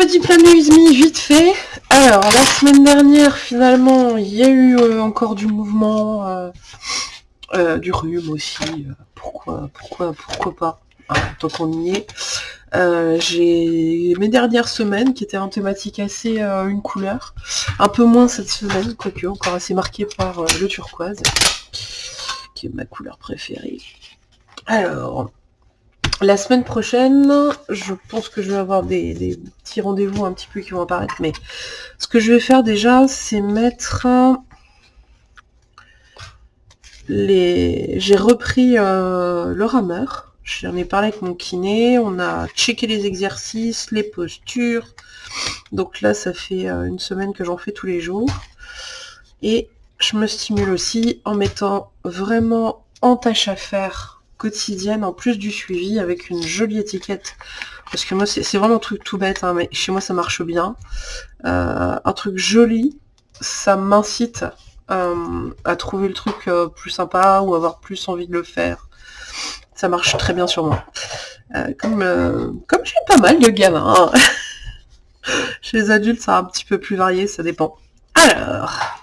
Petit planéisme vite fait. Alors, la semaine dernière, finalement, il y a eu euh, encore du mouvement, euh, euh, du rhume aussi. pourquoi, pourquoi, pourquoi pas Tant qu'on y est. J'ai mes dernières semaines qui étaient en thématique assez une couleur. Un peu moins cette semaine, quoique encore assez marquée par le turquoise, qui est ma couleur préférée. Alors, la semaine prochaine, je pense que je vais avoir des, petits rendez-vous un petit peu qui vont apparaître, mais ce que je vais faire déjà, c'est mettre les... J'ai repris euh, le rameur, j'en ai parlé avec mon kiné, on a checké les exercices, les postures, donc là ça fait euh, une semaine que j'en fais tous les jours, et je me stimule aussi en mettant vraiment en tâche à faire quotidienne en plus du suivi avec une jolie étiquette. Parce que moi c'est vraiment un truc tout bête hein, mais chez moi ça marche bien. Euh, un truc joli ça m'incite euh, à trouver le truc euh, plus sympa ou avoir plus envie de le faire. Ça marche très bien sur moi. Comme comme j'ai pas mal de gamins hein. chez les adultes c'est un petit peu plus varié ça dépend. Alors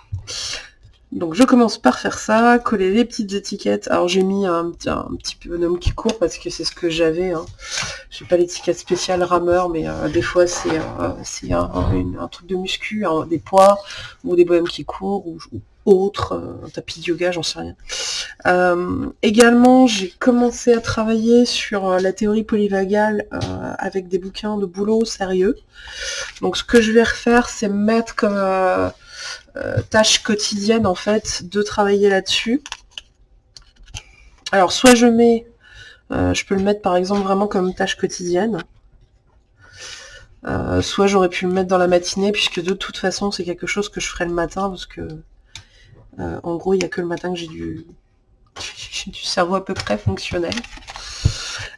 donc je commence par faire ça, coller les petites étiquettes. Alors j'ai mis un, petit bonhomme qui court parce que c'est ce que j'avais. Hein. J'ai pas l'étiquette spéciale rameur, mais euh, des fois c'est euh, un, truc de muscu, des poids, ou des bonhommes qui courent, ou, autre, euh, un tapis de yoga, j'en sais rien. également, j'ai commencé à travailler sur la théorie polyvagale avec des bouquins de boulot sérieux. Donc ce que je vais refaire, c'est mettre comme euh, tâche quotidienne en fait de travailler là-dessus. Alors soit je mets, euh, je peux le mettre par exemple vraiment comme tâche quotidienne, euh, soit j'aurais pu le mettre dans la matinée puisque de toute façon c'est quelque chose que je ferai le matin parce que en gros il n'y a que le matin que j'ai du, cerveau à peu près fonctionnel.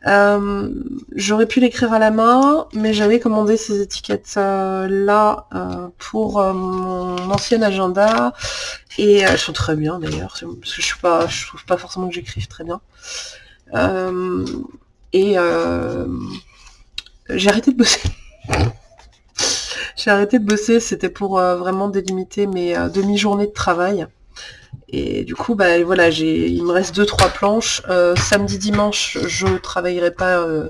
Euh, j'aurais pu l'écrire à la main, mais j'avais commandé ces étiquettes-là euh, pour euh, mon ancien agenda. Et elles sont très bien d'ailleurs, parce que je je trouve pas forcément que j'écrive très bien. et j'ai arrêté de bosser. j'ai arrêté de bosser, c'était pour vraiment délimiter mes demi-journées de travail. Et du coup, bah voilà, il me reste deux trois planches. Euh, samedi, dimanche, je travaillerai pas euh,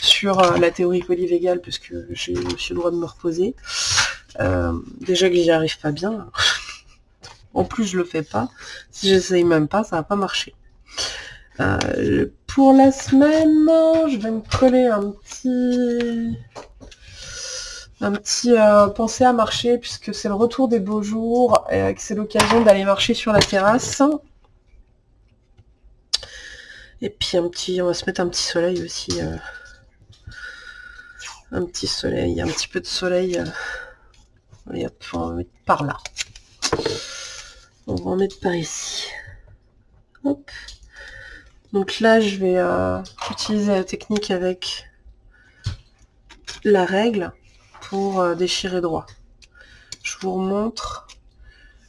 sur euh, la théorie polyvégale puisque j'ai aussi le droit de me reposer. déjà que j'y arrive pas bien. en plus, je le fais pas. Si j'essaye même pas, ça va pas marcher. pour la semaine, je vais me coller un petit un petit euh, penser à marcher puisque c'est le retour des beaux jours et que c'est l'occasion d'aller marcher sur la terrasse. Et puis un petit, on va se mettre un petit soleil aussi. Euh, un petit soleil, un petit peu de soleil. Euh, on va mettre par là. On va en mettre par ici. Hop. Donc là, je vais utiliser la technique avec la règle pour euh, déchirer droit. Je vous remontre.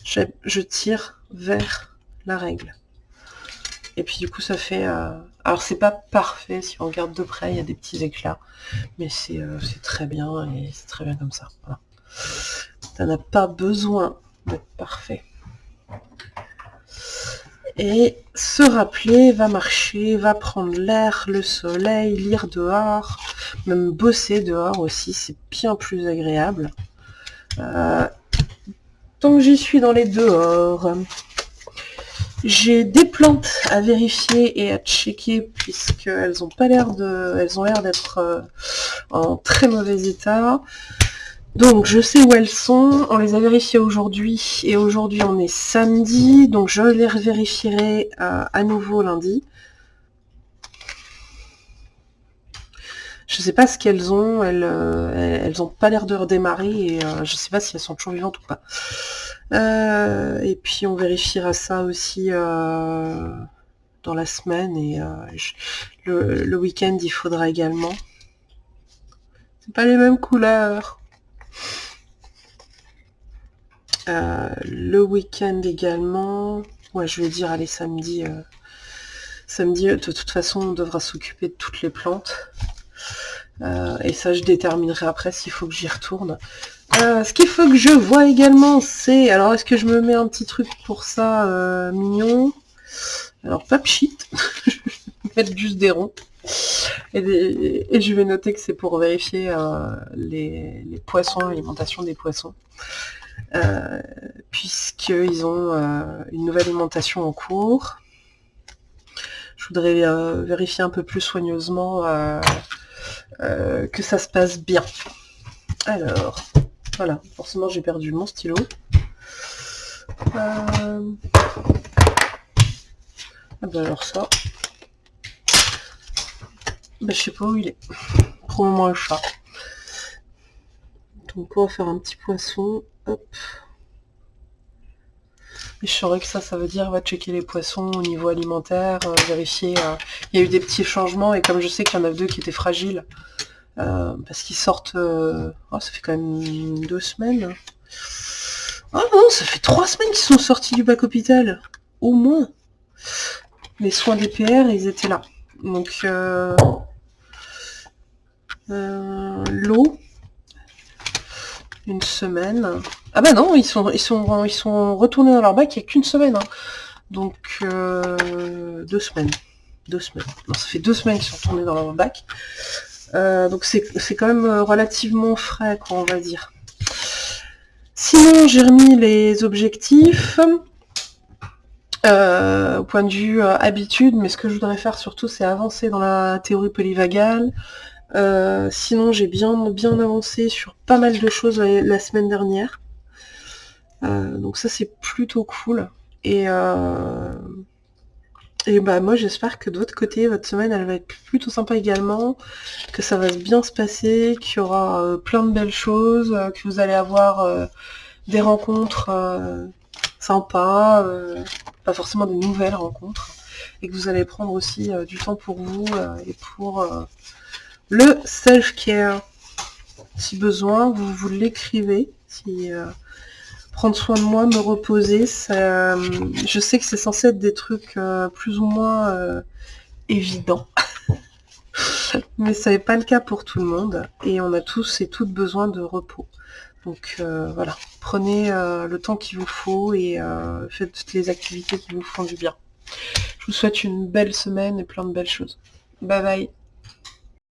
Je, tire vers la règle. Et puis du coup ça fait... Euh, alors c'est pas parfait, si on regarde de près, il y a des petits éclats. Mais c'est euh, très bien et c'est très bien comme ça. Ça n'a pas besoin d'être parfait. Et se rappeler, va marcher, va prendre l'air, le soleil, lire dehors, même bosser dehors aussi, c'est bien plus agréable. Euh, tant que j'y suis dans les dehors, j'ai des plantes à vérifier et à checker puisqu'elles ont pas l'air de, elles ont l'air d'être euh, en très mauvais état. Donc je sais où elles sont, on les a vérifiées aujourd'hui et aujourd'hui on est samedi, donc je les vérifierai euh, à nouveau lundi. Je sais pas ce qu'elles ont, elles, euh, elles pas l'air de redémarrer et euh, je sais pas si elles sont toujours vivantes ou pas. et puis on vérifiera ça aussi dans la semaine et le, le week-end il faudra également. C'est pas les mêmes couleurs. Euh, le week-end également. Ouais, je vais dire, allez, samedi. Euh, samedi, de toute façon, on devra s'occuper de toutes les plantes. Et ça, je déterminerai après s'il faut que j'y retourne. ce qu'il faut que je vois également, c'est... Alors, est-ce que je me mets un petit truc pour ça mignon? Alors, pas pchit. je vais mettre juste des ronds. Et, je vais noter que c'est pour vérifier euh, les, poissons, l'alimentation des poissons. Euh, puisqu'ils ont euh, une nouvelle alimentation en cours. Je voudrais vérifier un peu plus soigneusement que ça se passe bien. Alors, voilà, forcément j'ai perdu mon stylo. Ah ben alors ça, bah, je sais pas où il est. Probablement un chat. Donc on va faire un petit poisson. Hop. Et je saurais que ça, ça veut dire va checker les poissons au niveau alimentaire, euh, vérifier. Euh, il y a eu des petits changements et comme je sais qu'il y en a deux qui étaient fragiles, euh, parce qu'ils sortent. Oh, ça fait quand même deux semaines. Ah non, ça fait trois semaines qu'ils sont sortis du bac hôpital. Au moins. Les soins des PR, ils étaient là. Donc euh, l'eau. Une semaine. Ah bah non, ils sont, ils sont, ils sont retournés dans leur bac il n'y a qu'une semaine. Hein. Donc euh, deux semaines. Deux semaines. ça fait deux semaines qu'ils sont retournés dans leur bac. Euh, donc c'est quand même relativement frais, quoi, on va dire. Sinon, j'ai remis les objectifs. au point de vue habitude, mais ce que je voudrais faire surtout, c'est avancer dans la théorie polyvagale, euh, sinon, j'ai bien, bien avancé sur pas mal de choses la, semaine dernière. Euh, donc ça, c'est plutôt cool. Et, euh, et bah moi, j'espère que de votre côté, votre semaine, elle va être plutôt sympa également, que ça va bien se passer, qu'il y aura plein de belles choses, que vous allez avoir des rencontres sympas, pas forcément de nouvelles rencontres, et que vous allez prendre aussi du temps pour vous et pour le self-care. Si besoin, vous, vous l'écrivez. Si, euh, prendre soin de moi, me reposer, ça, je sais que c'est censé être des trucs euh, plus ou moins euh, évidents. Mais ça n'est pas le cas pour tout le monde. Et on a tous et toutes besoin de repos. Donc voilà, prenez le temps qu'il vous faut et faites toutes les activités qui vous font du bien. Je vous souhaite une belle semaine et plein de belles choses. Bye bye